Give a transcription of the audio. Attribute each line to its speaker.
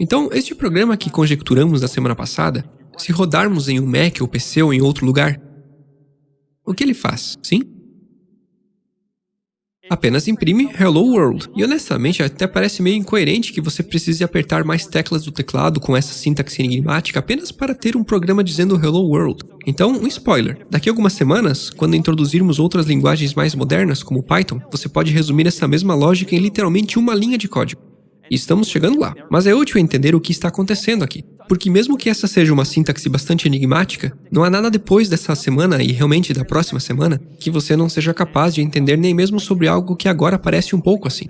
Speaker 1: Então, este programa que conjecturamos na semana passada, se rodarmos em um Mac ou PC ou em outro lugar, o que ele faz, sim? Apenas imprime Hello World. E honestamente, até parece meio incoerente que você precise apertar mais teclas do teclado com essa sintaxe enigmática apenas para ter um programa dizendo Hello World. Então, um spoiler. Daqui a algumas semanas, quando introduzirmos outras linguagens mais modernas, como Python, você pode resumir essa mesma lógica em literalmente uma linha de código. Estamos chegando lá. Mas é útil entender o que está acontecendo aqui. Porque mesmo que essa seja uma sintaxe bastante enigmática, não há nada depois dessa semana e realmente da próxima semana que você não seja capaz de entender nem mesmo sobre algo que agora parece um pouco assim.